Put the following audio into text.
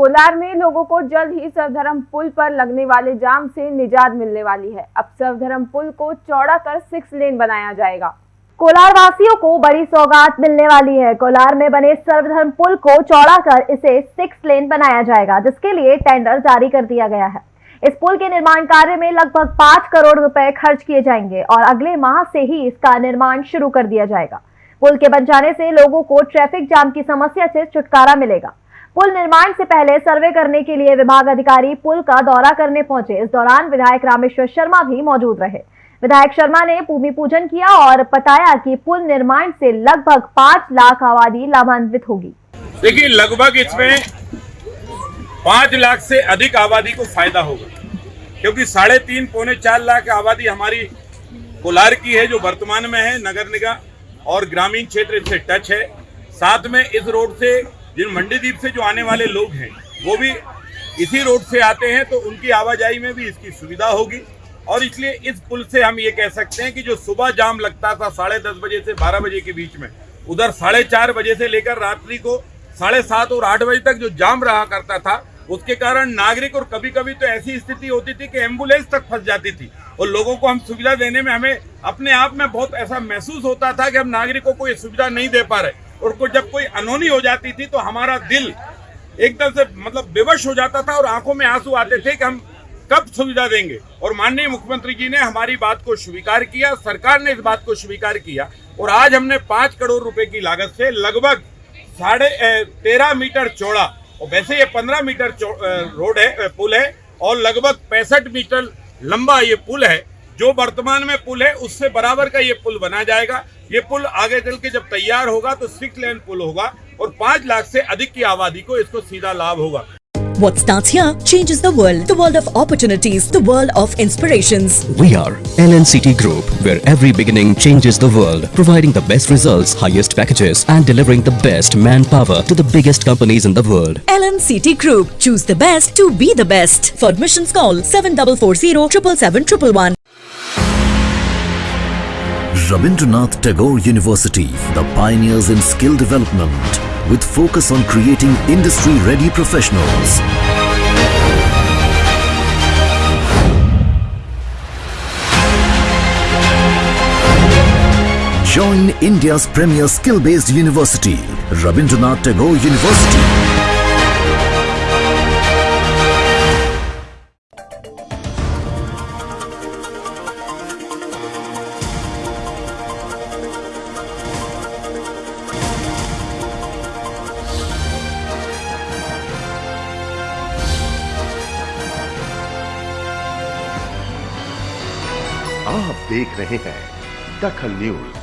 कोलार में लोगों को जल्द ही सर्वधर्म पुल पर लगने वाले जाम से निजात मिलने वाली है। अब सर्वधर्म पुल को चौड़ा कर सिक्स लेन बनाया जाएगा। कोलार वासियों को बड़ी सौगात मिलने वाली है। कोलार में बने सर्वधर्म पुल को चौड़ा कर इसे सिक्स लेन बनाया जाएगा, जिसके लिए टेंडर जारी कर दिया गया है। इस पुल के निर्माण कार्य में लगभग पाँच करोड़ रुपए खर्च किए जाएँगे और अगले माह से ही इसका निर्माण शुरू कर दिया जाएगा। पुल के बन जाने से लोगों को ट्रैफ़िक जाम की समस्या से छुटकारा मिलेगा। पुल निर्माण से पहले सर्वे करने के लिए विभाग अधिकारी पुल का दौरा करने पहुँचे। इस दौरान विधायक रामेश्वर शर्मा भी मौजूद रहे। विधायक शर्मा ने भूमि पूजन किया और बताया कि पुल निर्माण से लगभग पाँच लाख आबादी लाभान्वित होगी। देखिए, लगभग इसमें पाँच लाख से अधिक आबादी को फ़ायदा होगा। क्योंकि साढ़े तीन, पौने चार लाख आबादी हमारी कोलार की है, जो वर्तमान में है, नगर निगम और ग्रामीण क्षेत्र से टच है। साथ में इस रोड से जिन मंडीदीप से जो आने वाले लोग हैं, वो भी इसी रोड से आते हैं तो उनकी आवाजाही में भी इसकी सुविधा होगी। और इसलिए इस पुल से हम ये कह सकते हैं कि जो सुबह जाम लगता था साढ़े दस बजे से बारह बजे के बीच में, उधर साढ़े चार बजे से लेकर रात्रि को साढ़े सात और आठ बजे तक जो जाम रहा करता था, उसके कारण नागरिक और कभी कभी तो ऐसी स्थिति होती थी कि एंबुलेंस तक फंस जाती थी। और लोगों को हम सुविधा देने में हमें अपने आप में बहुत ऐसा महसूस होता था कि हम नागरिकों को ये सुविधा नहीं दे पा रहे। और को जब कोई अनहोनी हो जाती थी तो हमारा दिल एकदम से मतलब बेवश हो जाता था और आँखों में आँसू आते थे कि हम कब सुविधा देंगे। और माननीय मुख्यमंत्री जी ने हमारी बात को स्वीकार किया, सरकार ने इस बात को स्वीकार किया और आज हमने पाँच करोड़ रुपए की लागत से लगभग साढ़े तेरह मीटर चौड़ा, और वैसे ये पंद्रह मीटर रोड है पुल है, और लगभग पैंसठ मीटर लंबा ये पुल है जो वर्तमान में पुल है, उससे बराबर का ये पुल बना जाएगा। ये पुल आगे चल के जब तैयार होगा तो सिक्स लेन पुल होगा और पाँच लाख से अधिक की आबादी को इसको सीधा लाभ होगा। What starts here changes the world. The world of opportunities, the world of inspirations. We are LNCT Group, where every beginning changes the world, providing the best results, highest packages, and delivering the best manpower to the biggest companies in the world. LNCT Group. Choose the best to be the best. For admissions, call 7440 777 Rabindranath Tagore University, the pioneers in skill development with focus on creating industry-ready professionals. Join India's premier skill-based university, Rabindranath Tagore University. आप देख रहे हैं दखल news.